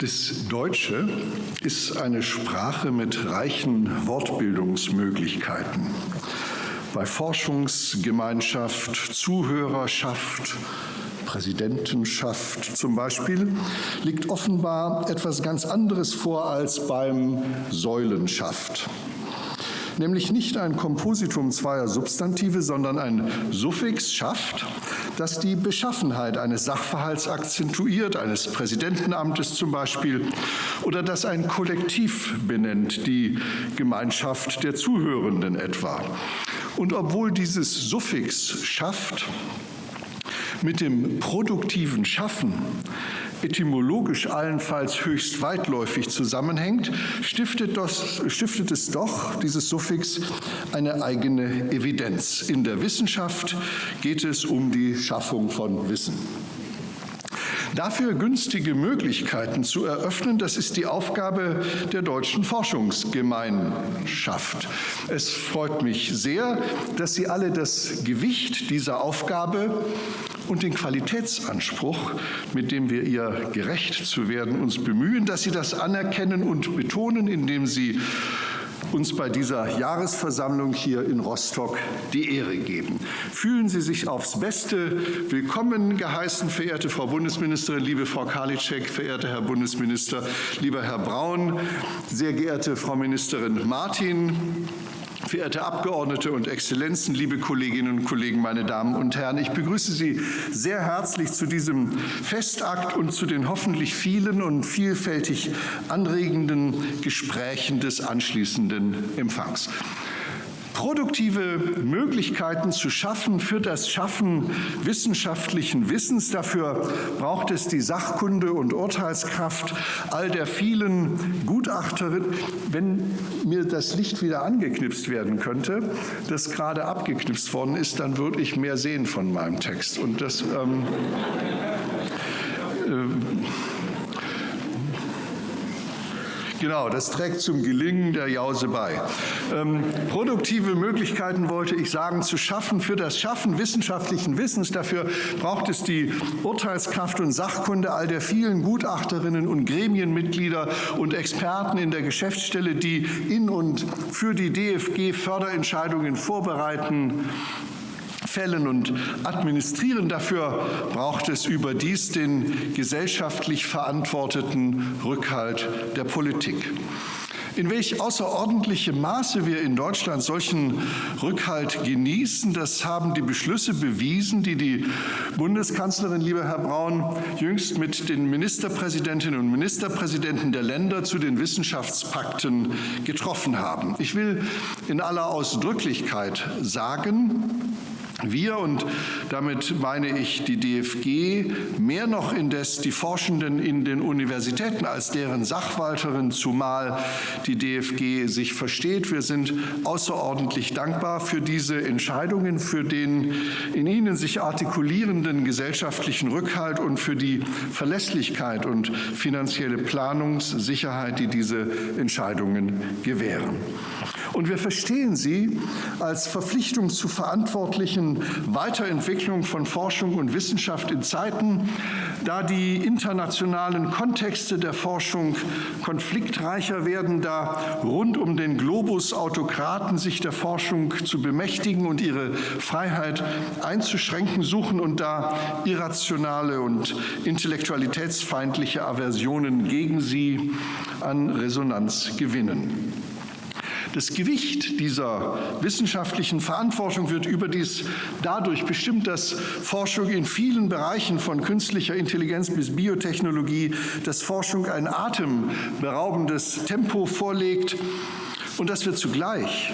Das Deutsche ist eine Sprache mit reichen Wortbildungsmöglichkeiten. Bei Forschungsgemeinschaft, Zuhörerschaft, Präsidentenschaft zum Beispiel liegt offenbar etwas ganz anderes vor als beim Säulenschaft nämlich nicht ein Kompositum zweier Substantive, sondern ein Suffix schafft, das die Beschaffenheit eines Sachverhalts akzentuiert, eines Präsidentenamtes zum Beispiel, oder das ein Kollektiv benennt, die Gemeinschaft der Zuhörenden etwa. Und obwohl dieses Suffix schafft mit dem produktiven Schaffen etymologisch allenfalls höchst weitläufig zusammenhängt, stiftet, das, stiftet es doch, dieses Suffix, eine eigene Evidenz. In der Wissenschaft geht es um die Schaffung von Wissen. Dafür günstige Möglichkeiten zu eröffnen, das ist die Aufgabe der deutschen Forschungsgemeinschaft. Es freut mich sehr, dass Sie alle das Gewicht dieser Aufgabe und den Qualitätsanspruch, mit dem wir ihr gerecht zu werden, uns bemühen, dass Sie das anerkennen und betonen, indem Sie uns bei dieser Jahresversammlung hier in Rostock die Ehre geben. Fühlen Sie sich aufs Beste willkommen geheißen, verehrte Frau Bundesministerin, liebe Frau Karliczek, verehrter Herr Bundesminister, lieber Herr Braun, sehr geehrte Frau Ministerin Martin, Verehrte Abgeordnete und Exzellenzen, liebe Kolleginnen und Kollegen, meine Damen und Herren, ich begrüße Sie sehr herzlich zu diesem Festakt und zu den hoffentlich vielen und vielfältig anregenden Gesprächen des anschließenden Empfangs produktive Möglichkeiten zu schaffen für das Schaffen wissenschaftlichen Wissens. Dafür braucht es die Sachkunde und Urteilskraft all der vielen Gutachterinnen. Wenn mir das Licht wieder angeknipst werden könnte, das gerade abgeknipst worden ist, dann würde ich mehr sehen von meinem Text. Und das ähm, äh, Genau, das trägt zum Gelingen der Jause bei. Ähm, produktive Möglichkeiten wollte ich sagen, zu schaffen für das Schaffen wissenschaftlichen Wissens. Dafür braucht es die Urteilskraft und Sachkunde all der vielen Gutachterinnen und Gremienmitglieder und Experten in der Geschäftsstelle, die in und für die DFG Förderentscheidungen vorbereiten fällen und administrieren. Dafür braucht es überdies den gesellschaftlich verantworteten Rückhalt der Politik. In welch außerordentlichem Maße wir in Deutschland solchen Rückhalt genießen, das haben die Beschlüsse bewiesen, die die Bundeskanzlerin, lieber Herr Braun, jüngst mit den Ministerpräsidentinnen und Ministerpräsidenten der Länder zu den Wissenschaftspakten getroffen haben. Ich will in aller Ausdrücklichkeit sagen, wir, und damit meine ich die DFG, mehr noch indes die Forschenden in den Universitäten als deren Sachwalterin, zumal die DFG sich versteht. Wir sind außerordentlich dankbar für diese Entscheidungen, für den in ihnen sich artikulierenden gesellschaftlichen Rückhalt und für die Verlässlichkeit und finanzielle Planungssicherheit, die diese Entscheidungen gewähren. Und wir verstehen sie als Verpflichtung zu verantwortlichen Weiterentwicklung von Forschung und Wissenschaft in Zeiten, da die internationalen Kontexte der Forschung konfliktreicher werden, da rund um den Globus Autokraten sich der Forschung zu bemächtigen und ihre Freiheit einzuschränken suchen und da irrationale und intellektualitätsfeindliche Aversionen gegen sie an Resonanz gewinnen. Das Gewicht dieser wissenschaftlichen Verantwortung wird überdies dadurch bestimmt, dass Forschung in vielen Bereichen von künstlicher Intelligenz bis Biotechnologie, dass Forschung ein atemberaubendes Tempo vorlegt und dass wir zugleich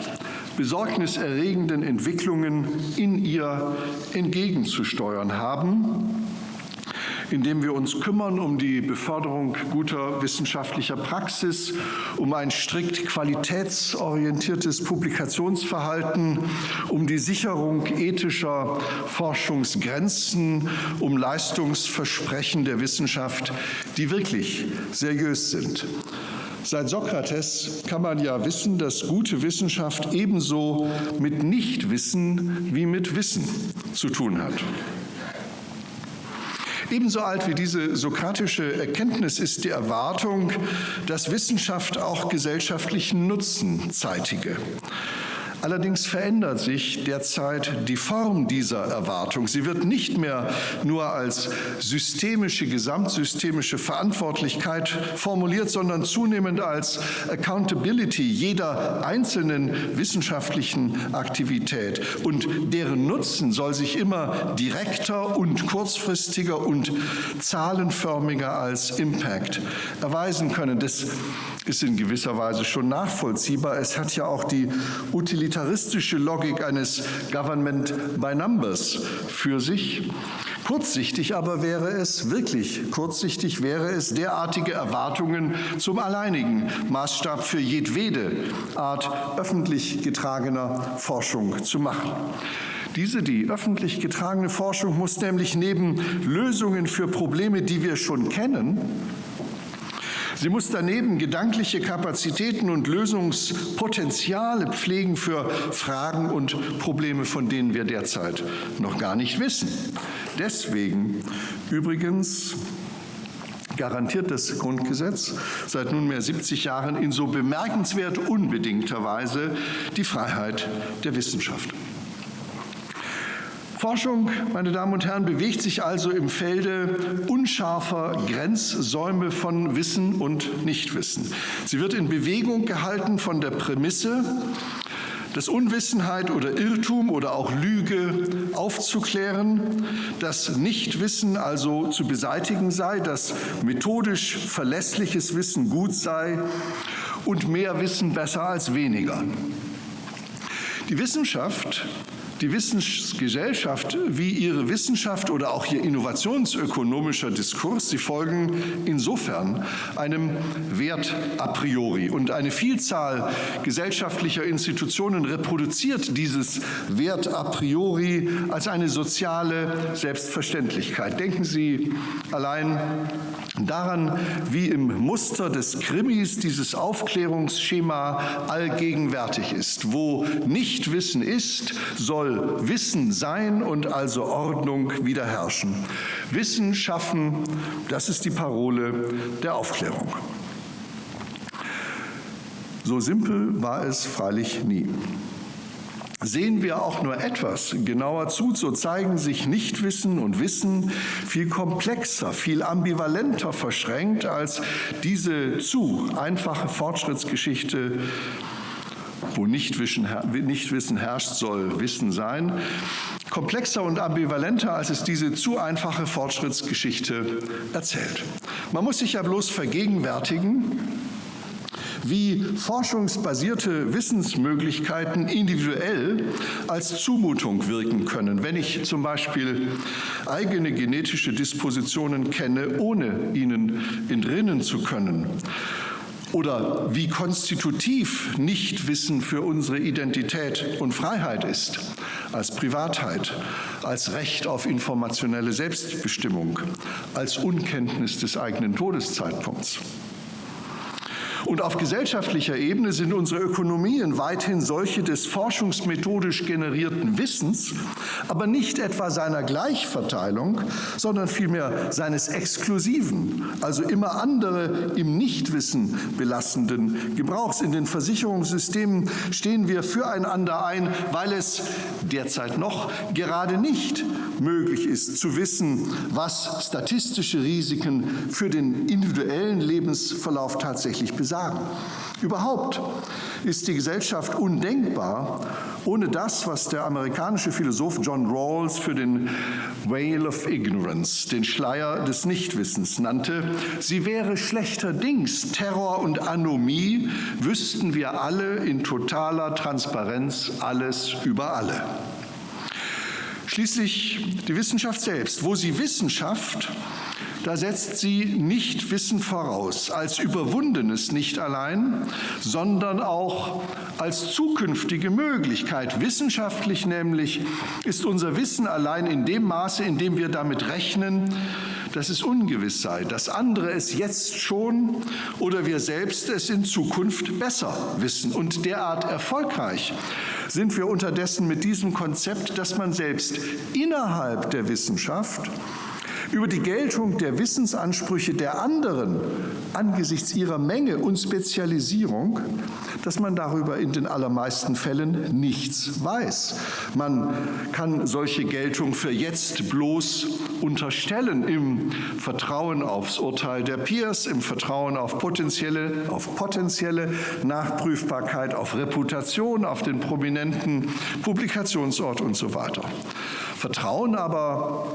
besorgniserregenden Entwicklungen in ihr entgegenzusteuern haben indem wir uns kümmern um die Beförderung guter wissenschaftlicher Praxis, um ein strikt qualitätsorientiertes Publikationsverhalten, um die Sicherung ethischer Forschungsgrenzen, um Leistungsversprechen der Wissenschaft, die wirklich seriös sind. Seit Sokrates kann man ja wissen, dass gute Wissenschaft ebenso mit Nichtwissen wie mit Wissen zu tun hat. Ebenso alt wie diese sokratische Erkenntnis ist die Erwartung, dass Wissenschaft auch gesellschaftlichen Nutzen zeitige. Allerdings verändert sich derzeit die Form dieser Erwartung. Sie wird nicht mehr nur als systemische, gesamtsystemische Verantwortlichkeit formuliert, sondern zunehmend als Accountability jeder einzelnen wissenschaftlichen Aktivität. Und deren Nutzen soll sich immer direkter und kurzfristiger und zahlenförmiger als Impact erweisen können. Das ist in gewisser Weise schon nachvollziehbar. Es hat ja auch die utilitaristische Logik eines Government by Numbers für sich. Kurzsichtig aber wäre es, wirklich kurzsichtig wäre es, derartige Erwartungen zum alleinigen Maßstab für jedwede Art öffentlich getragener Forschung zu machen. Diese, die öffentlich getragene Forschung, muss nämlich neben Lösungen für Probleme, die wir schon kennen, Sie muss daneben gedankliche Kapazitäten und Lösungspotenziale pflegen für Fragen und Probleme, von denen wir derzeit noch gar nicht wissen. Deswegen übrigens garantiert das Grundgesetz seit nunmehr 70 Jahren in so bemerkenswert unbedingter Weise die Freiheit der Wissenschaft. Forschung, meine Damen und Herren, bewegt sich also im Felde unscharfer Grenzsäume von Wissen und Nichtwissen. Sie wird in Bewegung gehalten von der Prämisse, dass Unwissenheit oder Irrtum oder auch Lüge aufzuklären, dass Nichtwissen also zu beseitigen sei, dass methodisch verlässliches Wissen gut sei und mehr Wissen besser als weniger. Die Wissenschaft die Wissensgesellschaft wie ihre Wissenschaft oder auch ihr innovationsökonomischer Diskurs, sie folgen insofern einem Wert a priori. Und eine Vielzahl gesellschaftlicher Institutionen reproduziert dieses Wert a priori als eine soziale Selbstverständlichkeit. Denken Sie allein daran, wie im Muster des Krimis dieses Aufklärungsschema allgegenwärtig ist. Wo Nichtwissen ist, soll Wissen sein und also Ordnung wieder herrschen. Wissen schaffen, das ist die Parole der Aufklärung. So simpel war es freilich nie. Sehen wir auch nur etwas genauer zu, so zeigen sich Nichtwissen und Wissen viel komplexer, viel ambivalenter verschränkt als diese zu einfache Fortschrittsgeschichte, wo Nichtwissen, herrscht, soll Wissen sein. Komplexer und ambivalenter, als es diese zu einfache Fortschrittsgeschichte erzählt. Man muss sich ja bloß vergegenwärtigen, wie forschungsbasierte Wissensmöglichkeiten individuell als Zumutung wirken können. Wenn ich zum Beispiel eigene genetische Dispositionen kenne, ohne ihnen entrinnen zu können, oder wie konstitutiv Nichtwissen für unsere Identität und Freiheit ist, als Privatheit, als Recht auf informationelle Selbstbestimmung, als Unkenntnis des eigenen Todeszeitpunkts. Und auf gesellschaftlicher Ebene sind unsere Ökonomien weithin solche des forschungsmethodisch generierten Wissens, aber nicht etwa seiner Gleichverteilung, sondern vielmehr seines exklusiven, also immer andere im Nichtwissen belastenden Gebrauchs. In den Versicherungssystemen stehen wir füreinander ein, weil es derzeit noch gerade nicht möglich ist zu wissen, was statistische Risiken für den individuellen Lebensverlauf tatsächlich besagen sagen. Überhaupt ist die Gesellschaft undenkbar ohne das, was der amerikanische Philosoph John Rawls für den Veil of Ignorance, den Schleier des Nichtwissens nannte. Sie wäre schlechterdings Terror und Anomie, wüssten wir alle in totaler Transparenz alles über alle. Schließlich die Wissenschaft selbst. Wo sie Wissenschaft da setzt sie nicht Wissen voraus, als überwundenes nicht allein, sondern auch als zukünftige Möglichkeit. Wissenschaftlich nämlich ist unser Wissen allein in dem Maße, in dem wir damit rechnen, dass es ungewiss sei, dass andere es jetzt schon oder wir selbst es in Zukunft besser wissen. Und derart erfolgreich sind wir unterdessen mit diesem Konzept, dass man selbst innerhalb der Wissenschaft über die Geltung der Wissensansprüche der anderen angesichts ihrer Menge und Spezialisierung, dass man darüber in den allermeisten Fällen nichts weiß. Man kann solche Geltung für jetzt bloß unterstellen im Vertrauen aufs Urteil der Peers, im Vertrauen auf potenzielle, auf potenzielle Nachprüfbarkeit, auf Reputation, auf den prominenten Publikationsort und so weiter. Vertrauen aber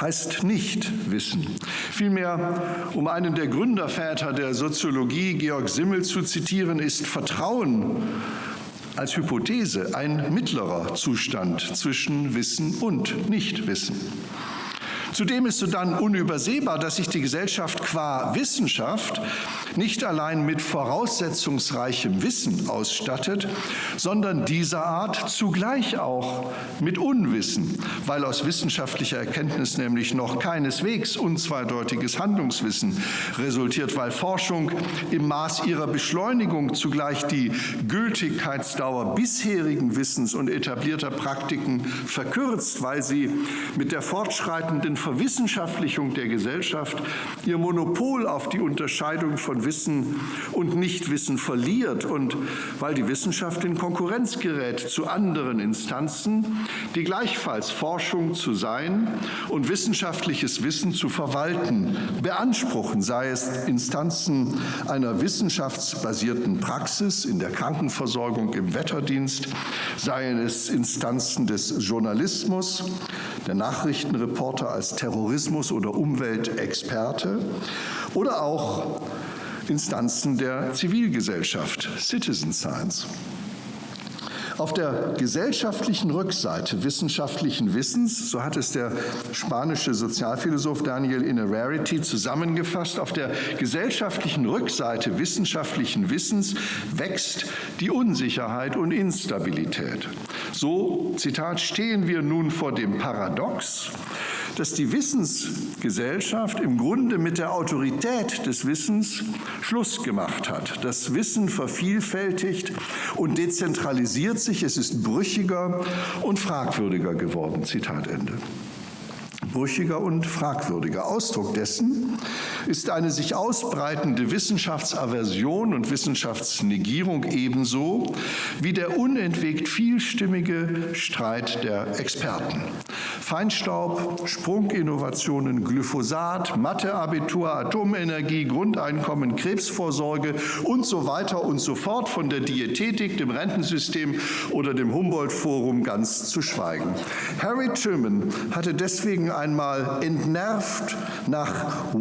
heißt nicht Wissen. Vielmehr, um einen der Gründerväter der Soziologie, Georg Simmel, zu zitieren, ist Vertrauen als Hypothese ein mittlerer Zustand zwischen Wissen und Nichtwissen. Zudem ist sodann unübersehbar, dass sich die Gesellschaft qua Wissenschaft nicht allein mit voraussetzungsreichem Wissen ausstattet, sondern dieser Art zugleich auch mit Unwissen, weil aus wissenschaftlicher Erkenntnis nämlich noch keineswegs unzweideutiges Handlungswissen resultiert, weil Forschung im Maß ihrer Beschleunigung zugleich die Gültigkeitsdauer bisherigen Wissens und etablierter Praktiken verkürzt, weil sie mit der fortschreitenden Verwissenschaftlichung der Gesellschaft ihr Monopol auf die Unterscheidung von Wissen und Nichtwissen verliert. Und weil die Wissenschaft in Konkurrenz gerät zu anderen Instanzen, die gleichfalls Forschung zu sein und wissenschaftliches Wissen zu verwalten beanspruchen, sei es Instanzen einer wissenschaftsbasierten Praxis in der Krankenversorgung im Wetterdienst, seien es Instanzen des Journalismus, der Nachrichtenreporter als Terrorismus- oder Umweltexperte oder auch Instanzen der Zivilgesellschaft, Citizen Science. Auf der gesellschaftlichen Rückseite wissenschaftlichen Wissens, so hat es der spanische Sozialphilosoph Daniel Innerarity zusammengefasst, auf der gesellschaftlichen Rückseite wissenschaftlichen Wissens wächst die Unsicherheit und Instabilität. So, Zitat, stehen wir nun vor dem Paradox, dass die Wissensgesellschaft im Grunde mit der Autorität des Wissens Schluss gemacht hat. Das Wissen vervielfältigt und dezentralisiert sich, es ist brüchiger und fragwürdiger geworden. Zitat Ende brüchiger und fragwürdiger. Ausdruck dessen ist eine sich ausbreitende Wissenschaftsaversion und Wissenschaftsnegierung ebenso wie der unentwegt vielstimmige Streit der Experten. Feinstaub, Sprunginnovationen, Glyphosat, Matheabitur, Atomenergie, Grundeinkommen, Krebsvorsorge und so weiter und so fort, von der Diätetik, dem Rentensystem oder dem Humboldt-Forum ganz zu schweigen. Harry Truman hatte deswegen einmal entnervt nach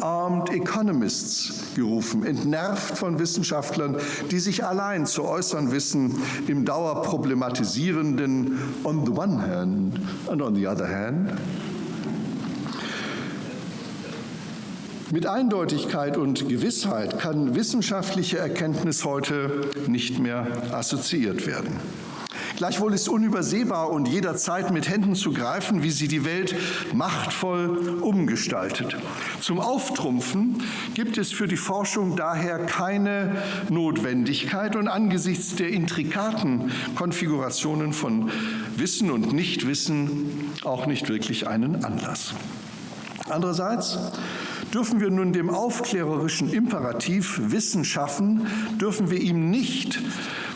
One-Armed Economists gerufen, entnervt von Wissenschaftlern, die sich allein zu äußern wissen im dauerproblematisierenden on the one hand and on the other hand. Mit Eindeutigkeit und Gewissheit kann wissenschaftliche Erkenntnis heute nicht mehr assoziiert werden. Gleichwohl ist unübersehbar und jederzeit mit Händen zu greifen, wie sie die Welt machtvoll umgestaltet. Zum Auftrumpfen gibt es für die Forschung daher keine Notwendigkeit und angesichts der intrikaten Konfigurationen von Wissen und Nichtwissen auch nicht wirklich einen Anlass. Andererseits dürfen wir nun dem aufklärerischen Imperativ Wissen schaffen, dürfen wir ihm nicht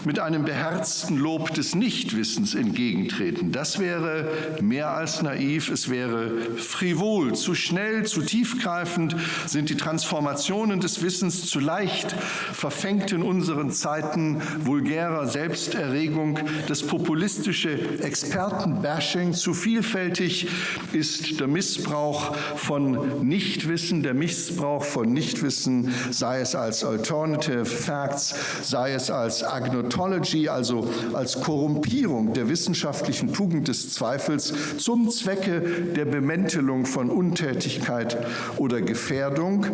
mit einem beherzten Lob des Nichtwissens entgegentreten. Das wäre mehr als naiv, es wäre frivol, zu schnell, zu tiefgreifend sind die Transformationen des Wissens zu leicht, verfängt in unseren Zeiten vulgärer Selbsterregung, das populistische Expertenbashing zu vielfältig ist der Missbrauch von Nichtwissen, der Missbrauch von Nichtwissen, sei es als Alternative Facts, sei es als Agnotomy, Ontology, also als Korrumpierung der wissenschaftlichen Tugend des Zweifels zum Zwecke der Bemäntelung von Untätigkeit oder Gefährdung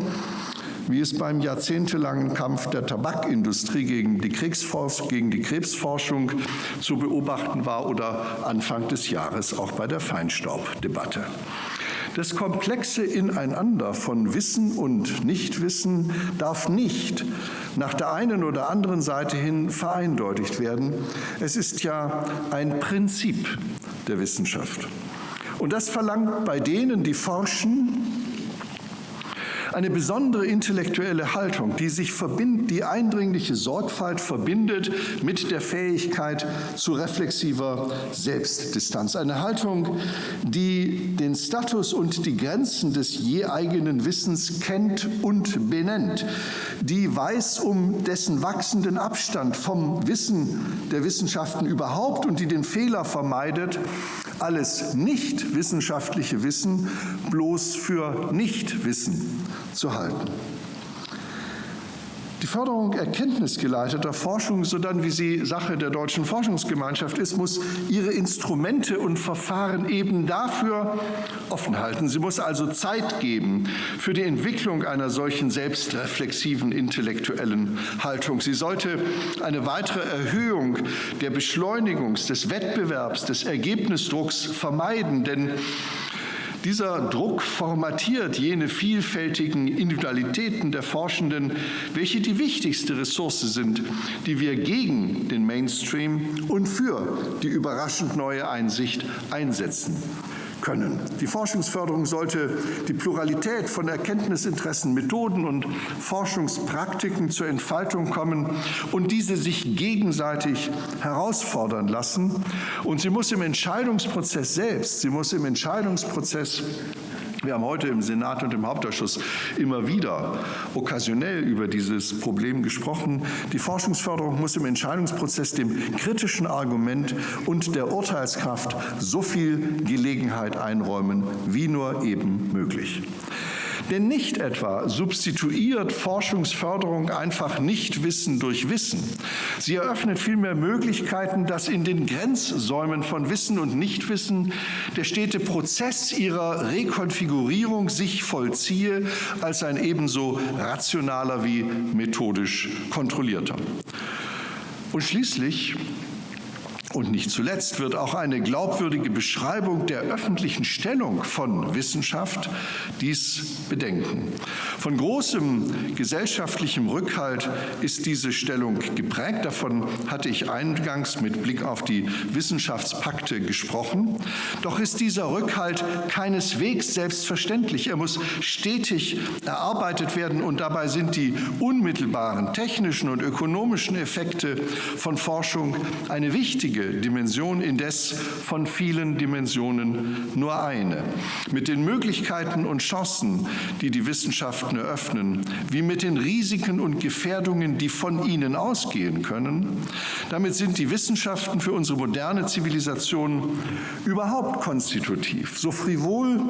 wie es beim jahrzehntelangen Kampf der Tabakindustrie gegen die, gegen die, Krebsforschung zu beobachten war oder Anfang des Jahres auch bei der Feinstaubdebatte. Das komplexe Ineinander von Wissen und Nichtwissen darf nicht nach der einen oder anderen Seite hin vereindeutigt werden. Es ist ja ein Prinzip der Wissenschaft. Und das verlangt bei denen, die forschen, eine besondere intellektuelle Haltung, die sich verbindet, die eindringliche Sorgfalt verbindet mit der Fähigkeit zu reflexiver Selbstdistanz. Eine Haltung, die den Status und die Grenzen des je eigenen Wissens kennt und benennt, die weiß um dessen wachsenden Abstand vom Wissen der Wissenschaften überhaupt und die den Fehler vermeidet, alles nicht wissenschaftliche Wissen bloß für Nichtwissen zu halten. Die Förderung erkenntnisgeleiteter Forschung, so dann wie sie Sache der deutschen Forschungsgemeinschaft ist, muss ihre Instrumente und Verfahren eben dafür offen halten. Sie muss also Zeit geben für die Entwicklung einer solchen selbstreflexiven intellektuellen Haltung. Sie sollte eine weitere Erhöhung der Beschleunigungs-, des Wettbewerbs, des Ergebnisdrucks vermeiden, denn dieser Druck formatiert jene vielfältigen Individualitäten der Forschenden, welche die wichtigste Ressource sind, die wir gegen den Mainstream und für die überraschend neue Einsicht einsetzen können. Die Forschungsförderung sollte die Pluralität von Erkenntnisinteressen, Methoden und Forschungspraktiken zur Entfaltung kommen und diese sich gegenseitig herausfordern lassen. Und sie muss im Entscheidungsprozess selbst, sie muss im Entscheidungsprozess wir haben heute im Senat und im Hauptausschuss immer wieder okkasionell über dieses Problem gesprochen. Die Forschungsförderung muss im Entscheidungsprozess dem kritischen Argument und der Urteilskraft so viel Gelegenheit einräumen, wie nur eben möglich. Denn nicht etwa substituiert Forschungsförderung einfach Nichtwissen durch Wissen. Sie eröffnet vielmehr Möglichkeiten, dass in den Grenzsäumen von Wissen und Nichtwissen der stete Prozess ihrer Rekonfigurierung sich vollziehe als ein ebenso rationaler wie methodisch kontrollierter. Und schließlich und nicht zuletzt wird auch eine glaubwürdige Beschreibung der öffentlichen Stellung von Wissenschaft dies bedenken. Von großem gesellschaftlichem Rückhalt ist diese Stellung geprägt. Davon hatte ich eingangs mit Blick auf die Wissenschaftspakte gesprochen. Doch ist dieser Rückhalt keineswegs selbstverständlich. Er muss stetig erarbeitet werden und dabei sind die unmittelbaren technischen und ökonomischen Effekte von Forschung eine wichtige wichtige Dimension, indes von vielen Dimensionen nur eine. Mit den Möglichkeiten und Chancen, die die Wissenschaften eröffnen, wie mit den Risiken und Gefährdungen, die von ihnen ausgehen können, damit sind die Wissenschaften für unsere moderne Zivilisation überhaupt konstitutiv. So frivol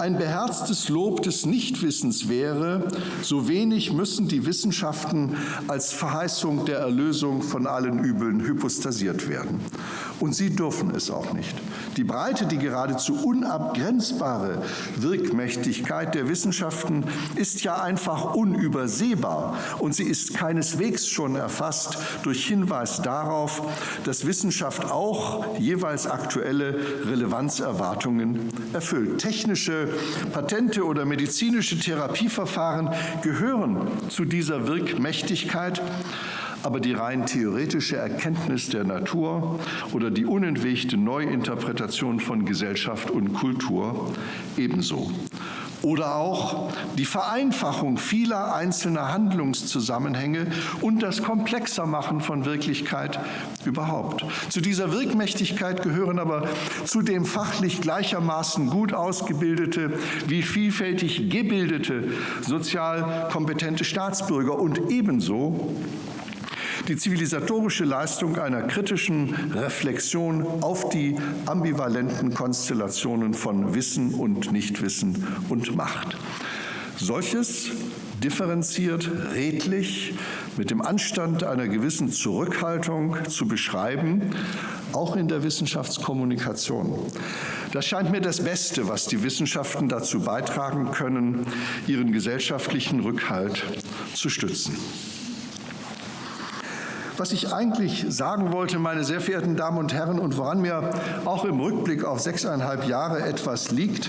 ein beherztes Lob des Nichtwissens wäre, so wenig müssen die Wissenschaften als Verheißung der Erlösung von allen Übeln hypostasiert werden. Und sie dürfen es auch nicht. Die breite, die geradezu unabgrenzbare Wirkmächtigkeit der Wissenschaften ist ja einfach unübersehbar und sie ist keineswegs schon erfasst durch Hinweis darauf, dass Wissenschaft auch jeweils aktuelle Relevanzerwartungen erfüllt. Technische Patente oder medizinische Therapieverfahren gehören zu dieser Wirkmächtigkeit aber die rein theoretische Erkenntnis der Natur oder die unentwegte Neuinterpretation von Gesellschaft und Kultur ebenso. Oder auch die Vereinfachung vieler einzelner Handlungszusammenhänge und das Komplexermachen von Wirklichkeit überhaupt. Zu dieser Wirkmächtigkeit gehören aber zudem fachlich gleichermaßen gut ausgebildete wie vielfältig gebildete, sozial kompetente Staatsbürger und ebenso die zivilisatorische Leistung einer kritischen Reflexion auf die ambivalenten Konstellationen von Wissen und Nichtwissen und Macht. Solches differenziert, redlich, mit dem Anstand einer gewissen Zurückhaltung zu beschreiben, auch in der Wissenschaftskommunikation. Das scheint mir das Beste, was die Wissenschaften dazu beitragen können, ihren gesellschaftlichen Rückhalt zu stützen. Was ich eigentlich sagen wollte, meine sehr verehrten Damen und Herren, und woran mir auch im Rückblick auf sechseinhalb Jahre etwas liegt,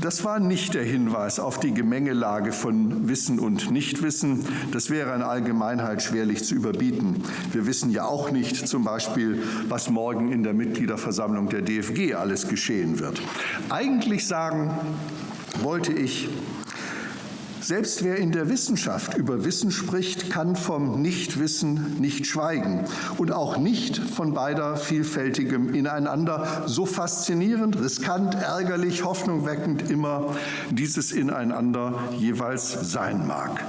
Das war nicht der Hinweis auf die Gemengelage von Wissen und Nichtwissen. Das wäre in Allgemeinheit schwerlich zu überbieten. Wir wissen ja auch nicht zum Beispiel, was morgen in der Mitgliederversammlung der DFG alles geschehen wird. Eigentlich sagen wollte ich, selbst wer in der Wissenschaft über Wissen spricht, kann vom Nichtwissen nicht schweigen und auch nicht von beider vielfältigem Ineinander, so faszinierend, riskant, ärgerlich, hoffnungweckend immer dieses Ineinander jeweils sein mag.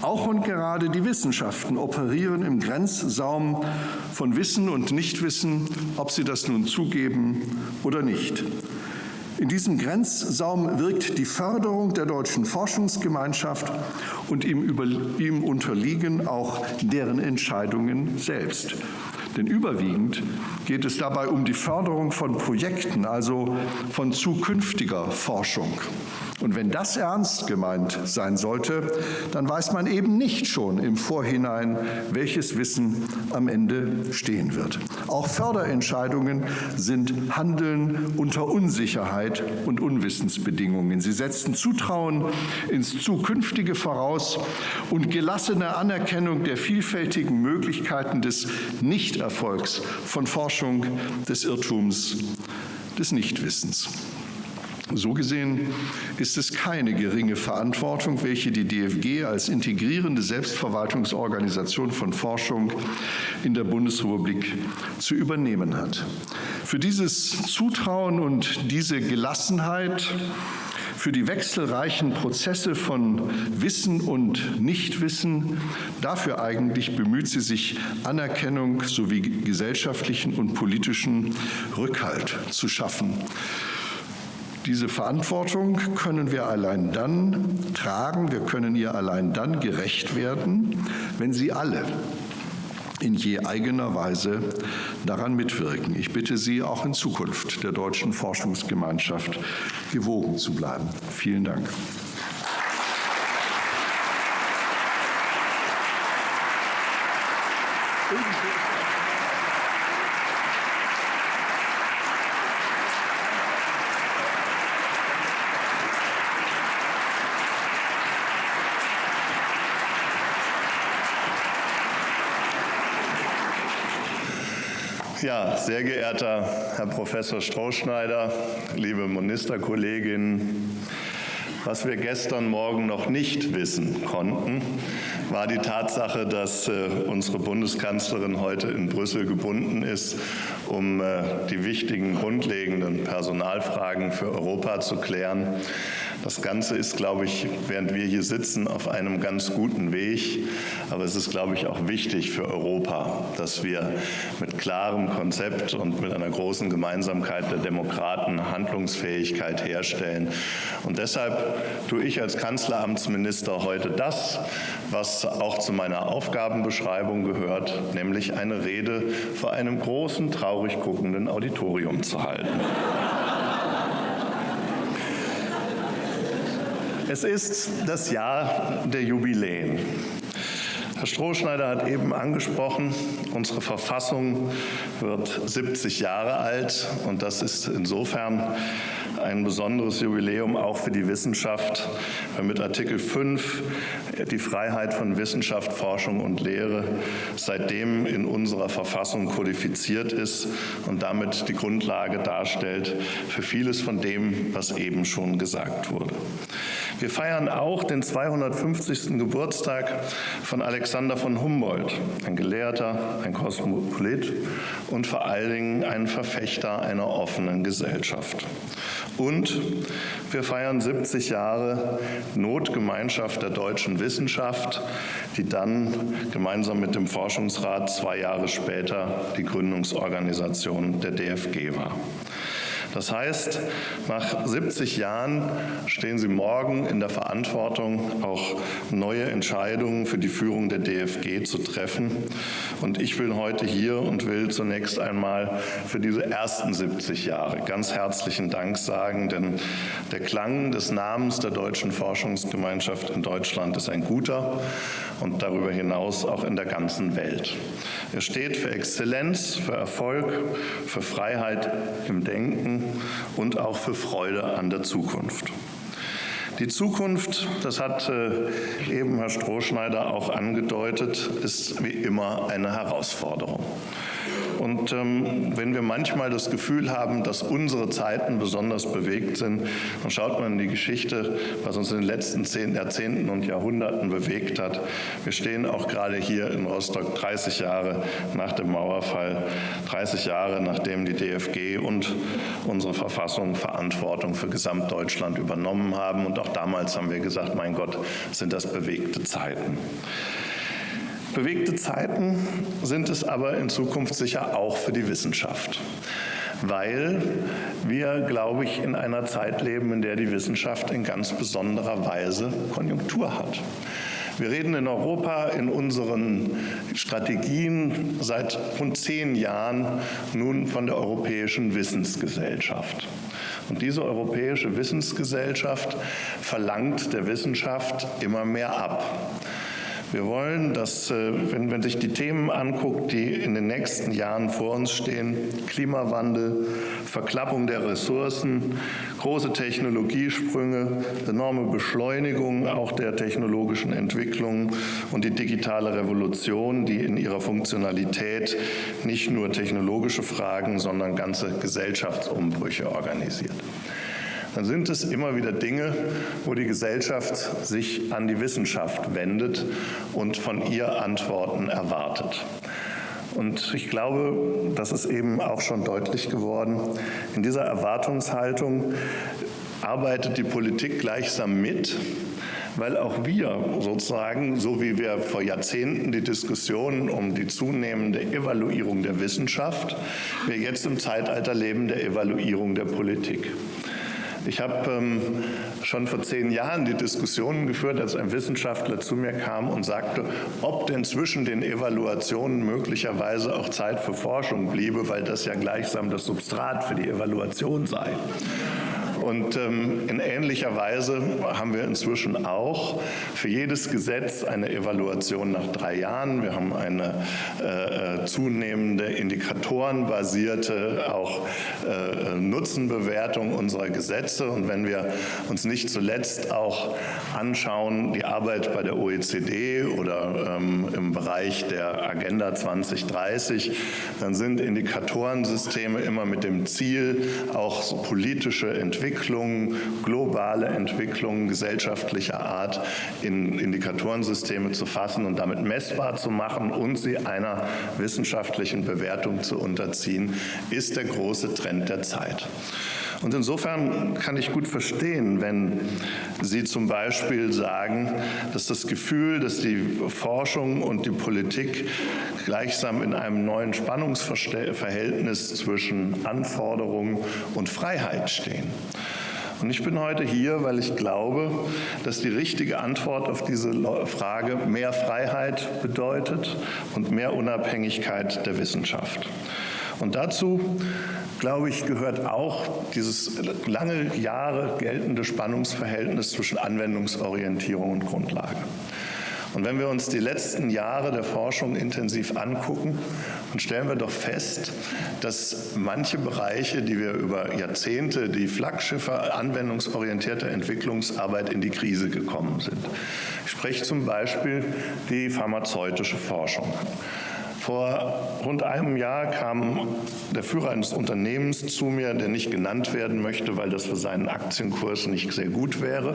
Auch und gerade die Wissenschaften operieren im Grenzsaum von Wissen und Nichtwissen, ob sie das nun zugeben oder nicht. In diesem Grenzsaum wirkt die Förderung der deutschen Forschungsgemeinschaft und ihm, über, ihm unterliegen auch deren Entscheidungen selbst. Denn überwiegend geht es dabei um die Förderung von Projekten, also von zukünftiger Forschung. Und wenn das ernst gemeint sein sollte, dann weiß man eben nicht schon im Vorhinein, welches Wissen am Ende stehen wird. Auch Förderentscheidungen sind Handeln unter Unsicherheit und Unwissensbedingungen. Sie setzen Zutrauen ins Zukünftige voraus und gelassene Anerkennung der vielfältigen Möglichkeiten des Nichterfolgs von Forschung, des Irrtums, des Nichtwissens. So gesehen ist es keine geringe Verantwortung, welche die DFG als integrierende Selbstverwaltungsorganisation von Forschung in der Bundesrepublik zu übernehmen hat. Für dieses Zutrauen und diese Gelassenheit für die wechselreichen Prozesse von Wissen und Nichtwissen. Dafür eigentlich bemüht sie sich, Anerkennung sowie gesellschaftlichen und politischen Rückhalt zu schaffen. Diese Verantwortung können wir allein dann tragen, wir können ihr allein dann gerecht werden, wenn Sie alle in je eigener Weise daran mitwirken. Ich bitte Sie auch in Zukunft der deutschen Forschungsgemeinschaft gewogen zu bleiben. Vielen Dank. Ja, sehr geehrter Herr Professor Strohschneider, liebe Ministerkolleginnen, was wir gestern Morgen noch nicht wissen konnten, war die Tatsache, dass äh, unsere Bundeskanzlerin heute in Brüssel gebunden ist, um äh, die wichtigen grundlegenden Personalfragen für Europa zu klären. Das Ganze ist, glaube ich, während wir hier sitzen, auf einem ganz guten Weg. Aber es ist, glaube ich, auch wichtig für Europa, dass wir mit klarem Konzept und mit einer großen Gemeinsamkeit der Demokraten Handlungsfähigkeit herstellen. Und deshalb tue ich als Kanzleramtsminister heute das, was auch zu meiner Aufgabenbeschreibung gehört, nämlich eine Rede vor einem großen, traurig guckenden Auditorium zu halten. Es ist das Jahr der Jubiläen. Herr Strohschneider hat eben angesprochen, unsere Verfassung wird 70 Jahre alt und das ist insofern ein besonderes Jubiläum auch für die Wissenschaft, weil mit Artikel 5 die Freiheit von Wissenschaft, Forschung und Lehre seitdem in unserer Verfassung kodifiziert ist und damit die Grundlage darstellt für vieles von dem, was eben schon gesagt wurde. Wir feiern auch den 250. Geburtstag von Alexander von Humboldt, ein Gelehrter, ein Kosmopolit und vor allen Dingen ein Verfechter einer offenen Gesellschaft. Und wir feiern 70 Jahre Notgemeinschaft der deutschen Wissenschaft, die dann gemeinsam mit dem Forschungsrat zwei Jahre später die Gründungsorganisation der DFG war. Das heißt, nach 70 Jahren stehen Sie morgen in der Verantwortung, auch neue Entscheidungen für die Führung der DFG zu treffen. Und ich bin heute hier und will zunächst einmal für diese ersten 70 Jahre ganz herzlichen Dank sagen, denn der Klang des Namens der Deutschen Forschungsgemeinschaft in Deutschland ist ein guter und darüber hinaus auch in der ganzen Welt. Er steht für Exzellenz, für Erfolg, für Freiheit im Denken und auch für Freude an der Zukunft. Die Zukunft, das hat äh, eben Herr Strohschneider auch angedeutet, ist wie immer eine Herausforderung. Und ähm, wenn wir manchmal das Gefühl haben, dass unsere Zeiten besonders bewegt sind, dann schaut man in die Geschichte, was uns in den letzten zehn Jahrzehnten und Jahrhunderten bewegt hat. Wir stehen auch gerade hier in Rostock 30 Jahre nach dem Mauerfall, 30 Jahre nachdem die DFG und unsere Verfassung Verantwortung für Gesamtdeutschland übernommen haben. Und auch damals haben wir gesagt, mein Gott, sind das bewegte Zeiten. Bewegte Zeiten sind es aber in Zukunft sicher auch für die Wissenschaft, weil wir, glaube ich, in einer Zeit leben, in der die Wissenschaft in ganz besonderer Weise Konjunktur hat. Wir reden in Europa in unseren Strategien seit rund zehn Jahren nun von der Europäischen Wissensgesellschaft. Und diese Europäische Wissensgesellschaft verlangt der Wissenschaft immer mehr ab. Wir wollen, dass, äh, wenn man sich die Themen anguckt, die in den nächsten Jahren vor uns stehen, Klimawandel, Verklappung der Ressourcen, große Technologiesprünge, enorme Beschleunigung auch der technologischen Entwicklung und die digitale Revolution, die in ihrer Funktionalität nicht nur technologische Fragen, sondern ganze Gesellschaftsumbrüche organisiert dann sind es immer wieder Dinge, wo die Gesellschaft sich an die Wissenschaft wendet und von ihr Antworten erwartet. Und ich glaube, das ist eben auch schon deutlich geworden, in dieser Erwartungshaltung arbeitet die Politik gleichsam mit, weil auch wir sozusagen, so wie wir vor Jahrzehnten die Diskussion um die zunehmende Evaluierung der Wissenschaft, wir jetzt im Zeitalter leben der Evaluierung der Politik. Ich habe ähm, schon vor zehn Jahren die Diskussionen geführt, als ein Wissenschaftler zu mir kam und sagte, ob denn zwischen den Evaluationen möglicherweise auch Zeit für Forschung bliebe, weil das ja gleichsam das Substrat für die Evaluation sei. Und ähm, in ähnlicher Weise haben wir inzwischen auch für jedes Gesetz eine Evaluation nach drei Jahren. Wir haben eine äh, äh zunehmende indikatorenbasierte auch äh, Nutzenbewertung unserer Gesetze. Und wenn wir uns nicht zuletzt auch anschauen, die Arbeit bei der OECD oder ähm, im Bereich der Agenda 2030, dann sind Indikatorensysteme immer mit dem Ziel, auch politische Entwicklung Entwicklungen, globale Entwicklungen gesellschaftlicher Art in Indikatorensysteme zu fassen und damit messbar zu machen und sie einer wissenschaftlichen Bewertung zu unterziehen, ist der große Trend der Zeit. Und insofern kann ich gut verstehen, wenn Sie zum Beispiel sagen, dass das Gefühl, dass die Forschung und die Politik gleichsam in einem neuen Spannungsverhältnis zwischen Anforderungen und Freiheit stehen. Und ich bin heute hier, weil ich glaube, dass die richtige Antwort auf diese Frage mehr Freiheit bedeutet und mehr Unabhängigkeit der Wissenschaft. Und dazu, glaube ich, gehört auch dieses lange Jahre geltende Spannungsverhältnis zwischen Anwendungsorientierung und Grundlage. Und wenn wir uns die letzten Jahre der Forschung intensiv angucken, dann stellen wir doch fest, dass manche Bereiche, die wir über Jahrzehnte die Flaggschiffe anwendungsorientierter Entwicklungsarbeit in die Krise gekommen sind. Ich spreche zum Beispiel die pharmazeutische Forschung. Vor rund einem Jahr kam der Führer eines Unternehmens zu mir, der nicht genannt werden möchte, weil das für seinen Aktienkurs nicht sehr gut wäre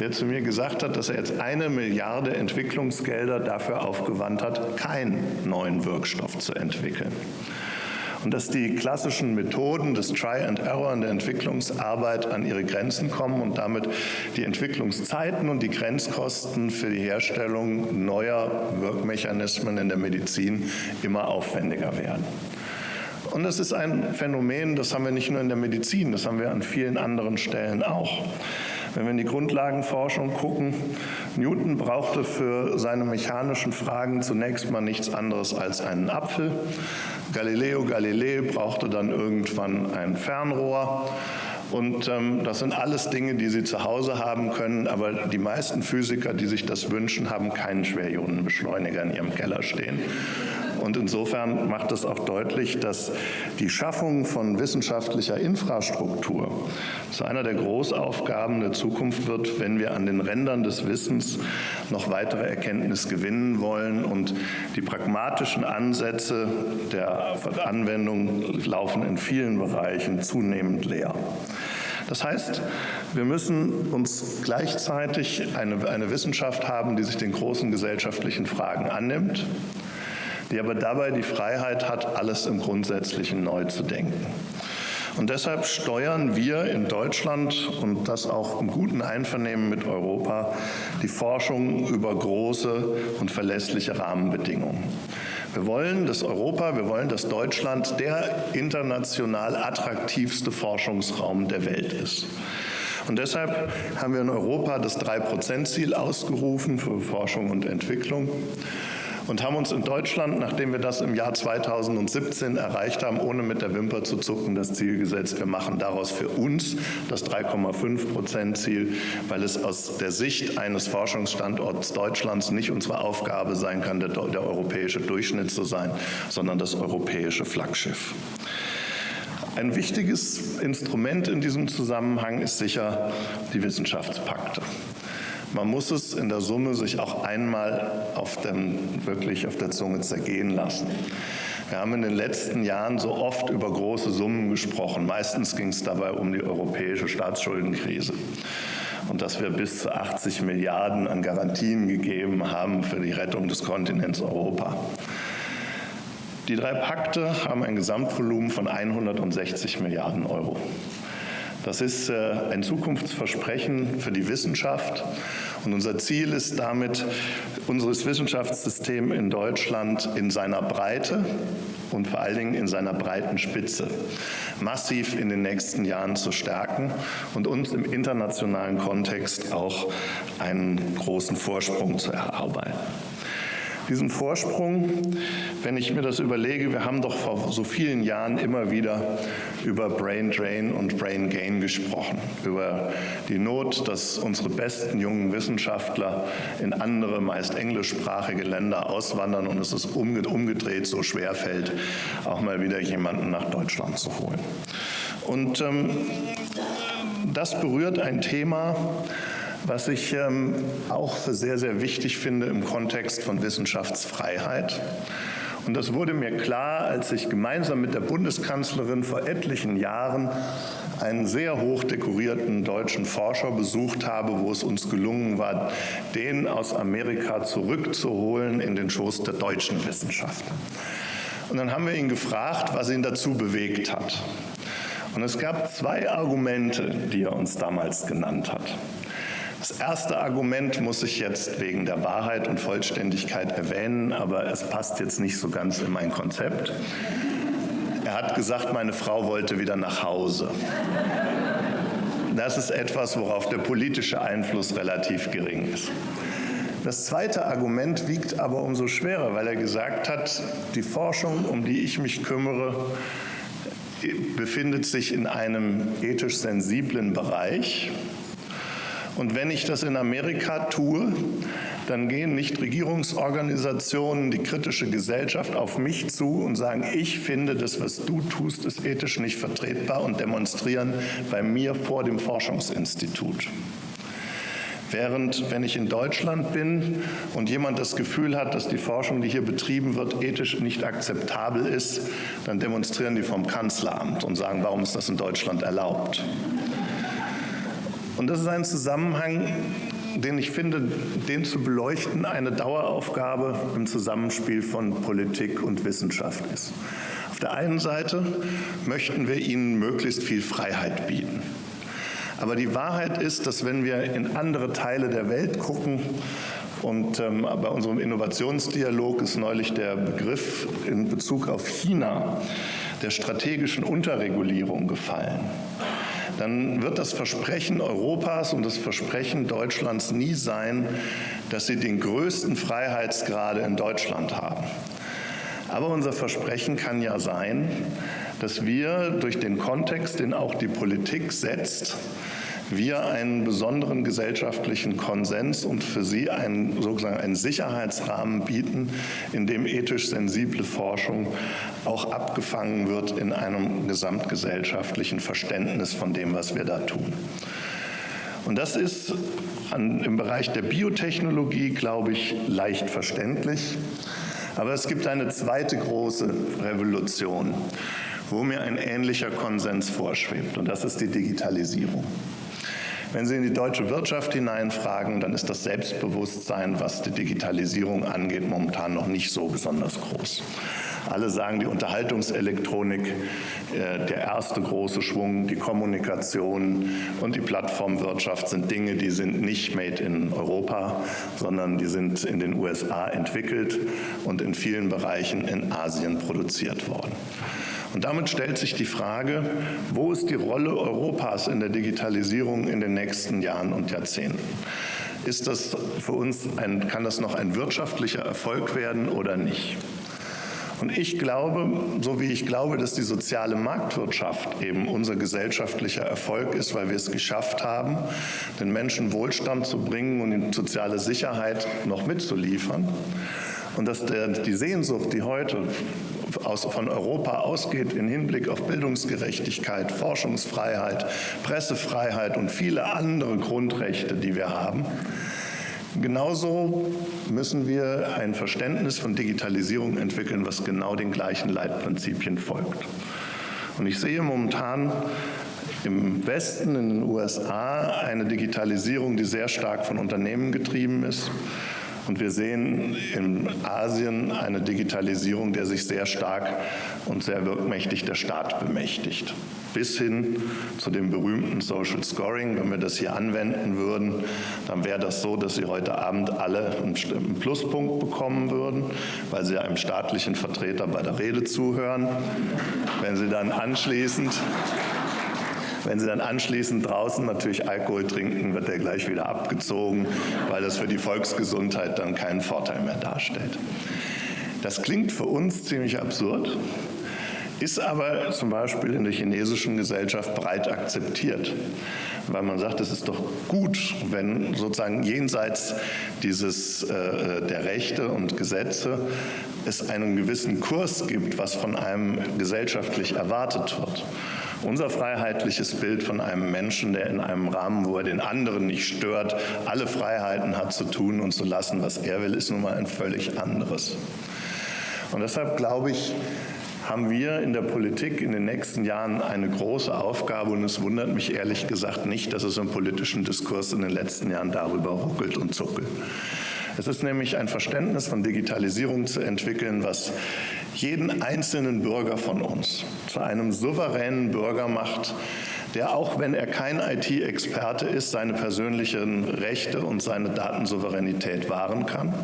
der zu mir gesagt hat, dass er jetzt eine Milliarde Entwicklungsgelder dafür aufgewandt hat, keinen neuen Wirkstoff zu entwickeln. Und dass die klassischen Methoden des Try and Error in der Entwicklungsarbeit an ihre Grenzen kommen und damit die Entwicklungszeiten und die Grenzkosten für die Herstellung neuer Wirkmechanismen in der Medizin immer aufwendiger werden. Und das ist ein Phänomen, das haben wir nicht nur in der Medizin, das haben wir an vielen anderen Stellen auch. Wenn wir in die Grundlagenforschung gucken, Newton brauchte für seine mechanischen Fragen zunächst mal nichts anderes als einen Apfel. Galileo Galilei brauchte dann irgendwann ein Fernrohr. Und ähm, das sind alles Dinge, die Sie zu Hause haben können, aber die meisten Physiker, die sich das wünschen, haben keinen Schwerionenbeschleuniger in ihrem Keller stehen. Und insofern macht es auch deutlich, dass die Schaffung von wissenschaftlicher Infrastruktur zu einer der Großaufgaben der Zukunft wird, wenn wir an den Rändern des Wissens noch weitere Erkenntnis gewinnen wollen. Und die pragmatischen Ansätze der Anwendung laufen in vielen Bereichen zunehmend leer. Das heißt, wir müssen uns gleichzeitig eine, eine Wissenschaft haben, die sich den großen gesellschaftlichen Fragen annimmt, die aber dabei die Freiheit hat, alles im Grundsätzlichen neu zu denken. Und deshalb steuern wir in Deutschland und das auch im guten Einvernehmen mit Europa die Forschung über große und verlässliche Rahmenbedingungen. Wir wollen, dass Europa, wir wollen, dass Deutschland der international attraktivste Forschungsraum der Welt ist. Und deshalb haben wir in Europa das Drei-Prozent-Ziel ausgerufen für Forschung und Entwicklung und haben uns in Deutschland, nachdem wir das im Jahr 2017 erreicht haben, ohne mit der Wimper zu zucken, das Ziel gesetzt, wir machen daraus für uns das 3,5 Prozent Ziel, weil es aus der Sicht eines Forschungsstandorts Deutschlands nicht unsere Aufgabe sein kann, der, der europäische Durchschnitt zu sein, sondern das europäische Flaggschiff. Ein wichtiges Instrument in diesem Zusammenhang ist sicher die Wissenschaftspakte. Man muss es in der Summe sich auch einmal auf dem, wirklich auf der Zunge zergehen lassen. Wir haben in den letzten Jahren so oft über große Summen gesprochen. Meistens ging es dabei um die europäische Staatsschuldenkrise und dass wir bis zu 80 Milliarden an Garantien gegeben haben für die Rettung des Kontinents Europa. Die drei Pakte haben ein Gesamtvolumen von 160 Milliarden Euro. Das ist äh, ein Zukunftsversprechen für die Wissenschaft. Und unser Ziel ist damit, unser Wissenschaftssystem in Deutschland in seiner Breite und vor allen Dingen in seiner breiten Spitze massiv in den nächsten Jahren zu stärken und uns im internationalen Kontext auch einen großen Vorsprung zu erarbeiten diesen Vorsprung, wenn ich mir das überlege, wir haben doch vor so vielen Jahren immer wieder über Brain Drain und Brain Gain gesprochen, über die Not, dass unsere besten jungen Wissenschaftler in andere, meist englischsprachige Länder auswandern und es ist umgedreht so schwer fällt, auch mal wieder jemanden nach Deutschland zu holen. Und ähm, das berührt ein Thema, was ich ähm, auch für sehr, sehr wichtig finde im Kontext von Wissenschaftsfreiheit. Und das wurde mir klar, als ich gemeinsam mit der Bundeskanzlerin vor etlichen Jahren einen sehr hoch dekorierten deutschen Forscher besucht habe, wo es uns gelungen war, den aus Amerika zurückzuholen in den Schoß der deutschen Wissenschaft. Und dann haben wir ihn gefragt, was ihn dazu bewegt hat. Und es gab zwei Argumente, die er uns damals genannt hat. Das erste Argument muss ich jetzt wegen der Wahrheit und Vollständigkeit erwähnen, aber es passt jetzt nicht so ganz in mein Konzept. Er hat gesagt, meine Frau wollte wieder nach Hause. Das ist etwas, worauf der politische Einfluss relativ gering ist. Das zweite Argument wiegt aber umso schwerer, weil er gesagt hat, die Forschung, um die ich mich kümmere, befindet sich in einem ethisch sensiblen Bereich und wenn ich das in Amerika tue, dann gehen Nichtregierungsorganisationen, die kritische Gesellschaft auf mich zu und sagen, ich finde, das, was du tust, ist ethisch nicht vertretbar und demonstrieren bei mir vor dem Forschungsinstitut. Während, wenn ich in Deutschland bin und jemand das Gefühl hat, dass die Forschung, die hier betrieben wird, ethisch nicht akzeptabel ist, dann demonstrieren die vom Kanzleramt und sagen, warum ist das in Deutschland erlaubt? Und das ist ein Zusammenhang, den ich finde, den zu beleuchten, eine Daueraufgabe im Zusammenspiel von Politik und Wissenschaft ist. Auf der einen Seite möchten wir ihnen möglichst viel Freiheit bieten. Aber die Wahrheit ist, dass wenn wir in andere Teile der Welt gucken, und ähm, bei unserem Innovationsdialog ist neulich der Begriff in Bezug auf China der strategischen Unterregulierung gefallen dann wird das Versprechen Europas und das Versprechen Deutschlands nie sein, dass sie den größten Freiheitsgrade in Deutschland haben. Aber unser Versprechen kann ja sein, dass wir durch den Kontext, den auch die Politik setzt, wir einen besonderen gesellschaftlichen Konsens und für sie einen sozusagen einen Sicherheitsrahmen bieten, in dem ethisch sensible Forschung auch abgefangen wird in einem gesamtgesellschaftlichen Verständnis von dem, was wir da tun. Und das ist an, im Bereich der Biotechnologie, glaube ich, leicht verständlich. Aber es gibt eine zweite große Revolution, wo mir ein ähnlicher Konsens vorschwebt, und das ist die Digitalisierung. Wenn Sie in die deutsche Wirtschaft hineinfragen, dann ist das Selbstbewusstsein, was die Digitalisierung angeht, momentan noch nicht so besonders groß. Alle sagen, die Unterhaltungselektronik, äh, der erste große Schwung, die Kommunikation und die Plattformwirtschaft sind Dinge, die sind nicht made in Europa, sondern die sind in den USA entwickelt und in vielen Bereichen in Asien produziert worden. Und damit stellt sich die Frage, wo ist die Rolle Europas in der Digitalisierung in den nächsten Jahren und Jahrzehnten? Ist das für uns ein, kann das noch ein wirtschaftlicher Erfolg werden oder nicht? Und ich glaube, so wie ich glaube, dass die soziale Marktwirtschaft eben unser gesellschaftlicher Erfolg ist, weil wir es geschafft haben, den Menschen Wohlstand zu bringen und soziale Sicherheit noch mitzuliefern. Und dass der, die Sehnsucht, die heute aus, von Europa ausgeht im Hinblick auf Bildungsgerechtigkeit, Forschungsfreiheit, Pressefreiheit und viele andere Grundrechte, die wir haben. Genauso müssen wir ein Verständnis von Digitalisierung entwickeln, was genau den gleichen Leitprinzipien folgt. Und ich sehe momentan im Westen, in den USA, eine Digitalisierung, die sehr stark von Unternehmen getrieben ist. Und wir sehen in Asien eine Digitalisierung, der sich sehr stark und sehr wirkmächtig der Staat bemächtigt. Bis hin zu dem berühmten Social Scoring. Wenn wir das hier anwenden würden, dann wäre das so, dass Sie heute Abend alle einen Pluspunkt bekommen würden, weil Sie einem staatlichen Vertreter bei der Rede zuhören. Wenn Sie dann anschließend wenn Sie dann anschließend draußen natürlich Alkohol trinken, wird der gleich wieder abgezogen, weil das für die Volksgesundheit dann keinen Vorteil mehr darstellt. Das klingt für uns ziemlich absurd, ist aber zum Beispiel in der chinesischen Gesellschaft breit akzeptiert, weil man sagt, es ist doch gut, wenn sozusagen jenseits dieses äh, der Rechte und Gesetze es einen gewissen Kurs gibt, was von einem gesellschaftlich erwartet wird. Unser freiheitliches Bild von einem Menschen, der in einem Rahmen, wo er den anderen nicht stört, alle Freiheiten hat zu tun und zu lassen, was er will, ist nun mal ein völlig anderes. Und deshalb glaube ich, haben wir in der Politik in den nächsten Jahren eine große Aufgabe und es wundert mich ehrlich gesagt nicht, dass es im politischen Diskurs in den letzten Jahren darüber ruckelt und zuckelt. Es ist nämlich ein Verständnis von Digitalisierung zu entwickeln, was jeden einzelnen Bürger von uns zu einem souveränen Bürger macht, der auch wenn er kein IT-Experte ist, seine persönlichen Rechte und seine Datensouveränität wahren kann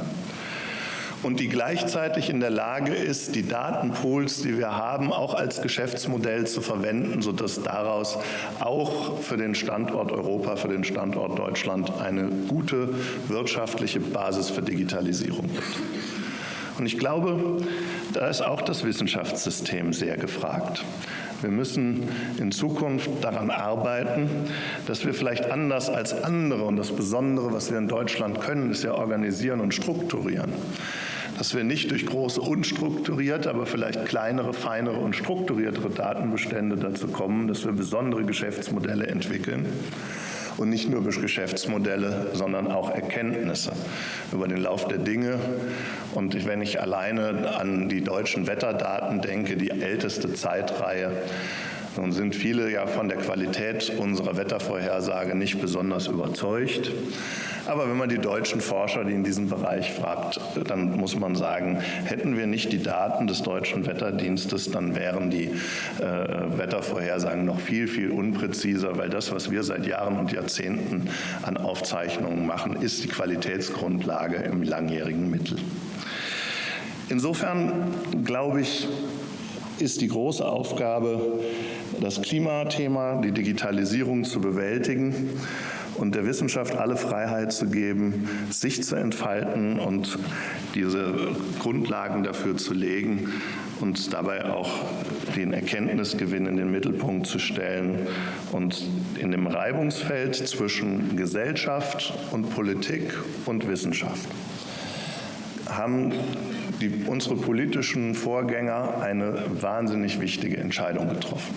und die gleichzeitig in der Lage ist, die Datenpools, die wir haben, auch als Geschäftsmodell zu verwenden, sodass daraus auch für den Standort Europa, für den Standort Deutschland eine gute wirtschaftliche Basis für Digitalisierung gibt. Und ich glaube, da ist auch das Wissenschaftssystem sehr gefragt. Wir müssen in Zukunft daran arbeiten, dass wir vielleicht anders als andere, und das Besondere, was wir in Deutschland können, ist ja organisieren und strukturieren, dass wir nicht durch große unstrukturierte, aber vielleicht kleinere, feinere und strukturiertere Datenbestände dazu kommen, dass wir besondere Geschäftsmodelle entwickeln und nicht nur Geschäftsmodelle, sondern auch Erkenntnisse über den Lauf der Dinge. Und wenn ich alleine an die deutschen Wetterdaten denke, die älteste Zeitreihe, nun sind viele ja von der Qualität unserer Wettervorhersage nicht besonders überzeugt. Aber wenn man die deutschen Forscher, die in diesem Bereich fragt, dann muss man sagen, hätten wir nicht die Daten des deutschen Wetterdienstes, dann wären die äh, Wettervorhersagen noch viel, viel unpräziser, weil das, was wir seit Jahren und Jahrzehnten an Aufzeichnungen machen, ist die Qualitätsgrundlage im langjährigen Mittel. Insofern glaube ich, ist die große Aufgabe, das Klimathema, die Digitalisierung zu bewältigen und der Wissenschaft alle Freiheit zu geben, sich zu entfalten und diese Grundlagen dafür zu legen, und dabei auch den Erkenntnisgewinn in den Mittelpunkt zu stellen und in dem Reibungsfeld zwischen Gesellschaft und Politik und Wissenschaft haben die, unsere politischen Vorgänger eine wahnsinnig wichtige Entscheidung getroffen.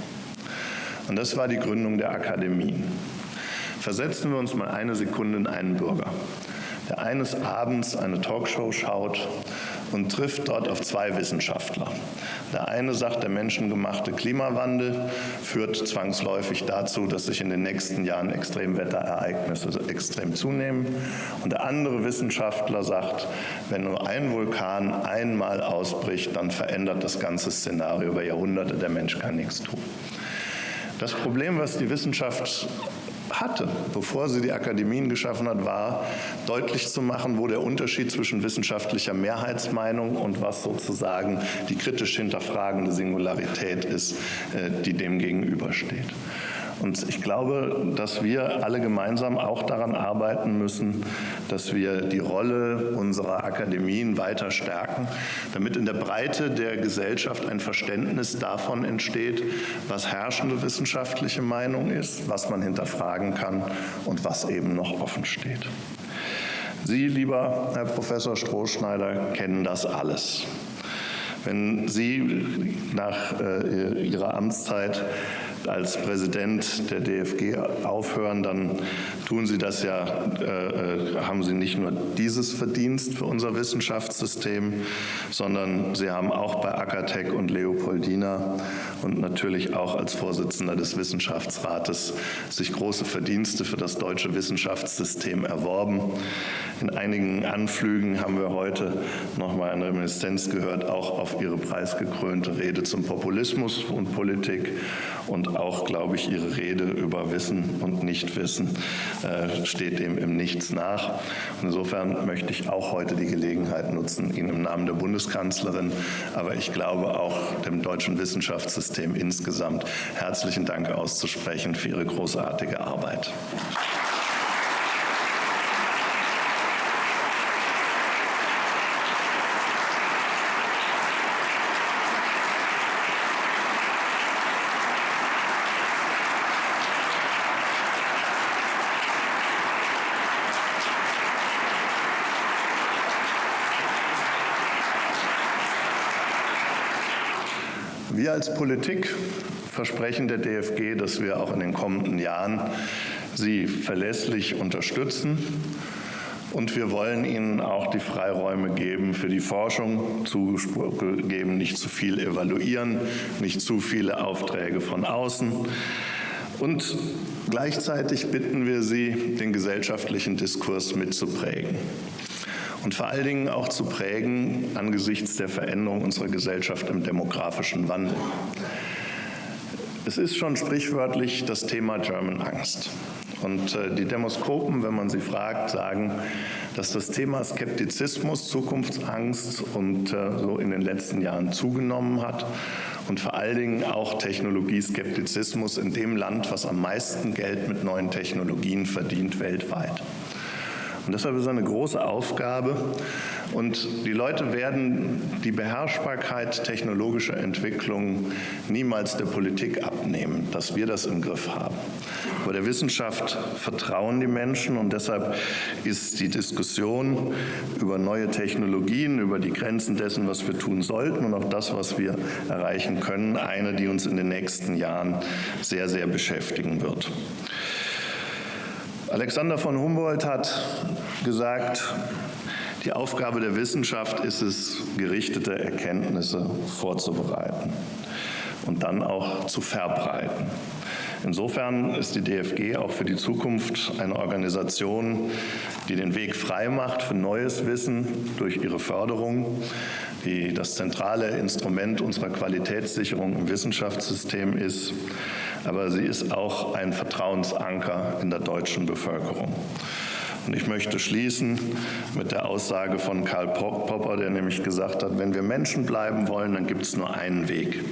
Und das war die Gründung der Akademien. Versetzen wir uns mal eine Sekunde in einen Bürger, der eines Abends eine Talkshow schaut und trifft dort auf zwei Wissenschaftler. Der eine sagt, der menschengemachte Klimawandel führt zwangsläufig dazu, dass sich in den nächsten Jahren Extremwetterereignisse extrem zunehmen. Und der andere Wissenschaftler sagt, wenn nur ein Vulkan einmal ausbricht, dann verändert das ganze Szenario über Jahrhunderte, der Mensch kann nichts tun. Das Problem, was die Wissenschaft hatte, bevor sie die Akademien geschaffen hat, war deutlich zu machen, wo der Unterschied zwischen wissenschaftlicher Mehrheitsmeinung und was sozusagen die kritisch hinterfragende Singularität ist, äh, die dem gegenübersteht. Und ich glaube, dass wir alle gemeinsam auch daran arbeiten müssen, dass wir die Rolle unserer Akademien weiter stärken, damit in der Breite der Gesellschaft ein Verständnis davon entsteht, was herrschende wissenschaftliche Meinung ist, was man hinterfragen kann und was eben noch offen steht. Sie, lieber Herr Professor Strohschneider, kennen das alles. Wenn Sie nach äh, Ihrer Amtszeit als Präsident der DFG aufhören, dann tun Sie das ja, äh, äh, haben Sie nicht nur dieses Verdienst für unser Wissenschaftssystem, sondern Sie haben auch bei Akatec und Leopoldina und natürlich auch als Vorsitzender des Wissenschaftsrates sich große Verdienste für das deutsche Wissenschaftssystem erworben. In einigen Anflügen haben wir heute noch mal eine Reminiszenz gehört, auch auf Ihre preisgekrönte Rede zum Populismus und Politik und auch, glaube ich, Ihre Rede über Wissen und Nichtwissen äh, steht dem im Nichts nach. Insofern möchte ich auch heute die Gelegenheit nutzen, Ihnen im Namen der Bundeskanzlerin, aber ich glaube auch dem deutschen Wissenschaftssystem insgesamt herzlichen Dank auszusprechen für Ihre großartige Arbeit. Wir als Politik versprechen der DFG, dass wir auch in den kommenden Jahren sie verlässlich unterstützen. Und wir wollen ihnen auch die Freiräume geben für die Forschung, zugeben, nicht zu viel evaluieren, nicht zu viele Aufträge von außen. Und gleichzeitig bitten wir sie, den gesellschaftlichen Diskurs mitzuprägen und vor allen Dingen auch zu prägen angesichts der Veränderung unserer Gesellschaft im demografischen Wandel. Es ist schon sprichwörtlich das Thema German Angst. Und äh, die Demoskopen, wenn man sie fragt, sagen, dass das Thema Skeptizismus, Zukunftsangst und äh, so in den letzten Jahren zugenommen hat und vor allen Dingen auch Technologieskeptizismus in dem Land, was am meisten Geld mit neuen Technologien verdient weltweit. Und deshalb ist es eine große Aufgabe. Und die Leute werden die Beherrschbarkeit technologischer Entwicklungen niemals der Politik abnehmen, dass wir das im Griff haben. Aber der Wissenschaft vertrauen die Menschen und deshalb ist die Diskussion über neue Technologien, über die Grenzen dessen, was wir tun sollten und auch das, was wir erreichen können, eine, die uns in den nächsten Jahren sehr, sehr beschäftigen wird. Alexander von Humboldt hat gesagt, die Aufgabe der Wissenschaft ist es, gerichtete Erkenntnisse vorzubereiten und dann auch zu verbreiten. Insofern ist die DFG auch für die Zukunft eine Organisation, die den Weg frei macht für neues Wissen durch ihre Förderung, die das zentrale Instrument unserer Qualitätssicherung im Wissenschaftssystem ist aber sie ist auch ein Vertrauensanker in der deutschen Bevölkerung. Und ich möchte schließen mit der Aussage von Karl Popper, der nämlich gesagt hat, wenn wir Menschen bleiben wollen, dann gibt es nur einen Weg,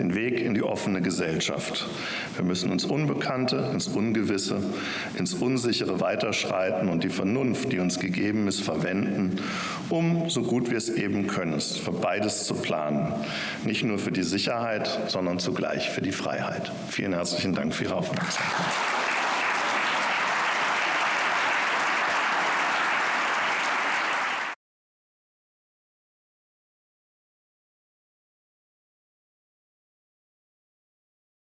den Weg in die offene Gesellschaft. Wir müssen ins Unbekannte, ins Ungewisse, ins Unsichere weiterschreiten und die Vernunft, die uns gegeben ist, verwenden, um so gut wir es eben können, für beides zu planen. Nicht nur für die Sicherheit, sondern zugleich für die Freiheit. Vielen herzlichen Dank für Ihre Aufmerksamkeit.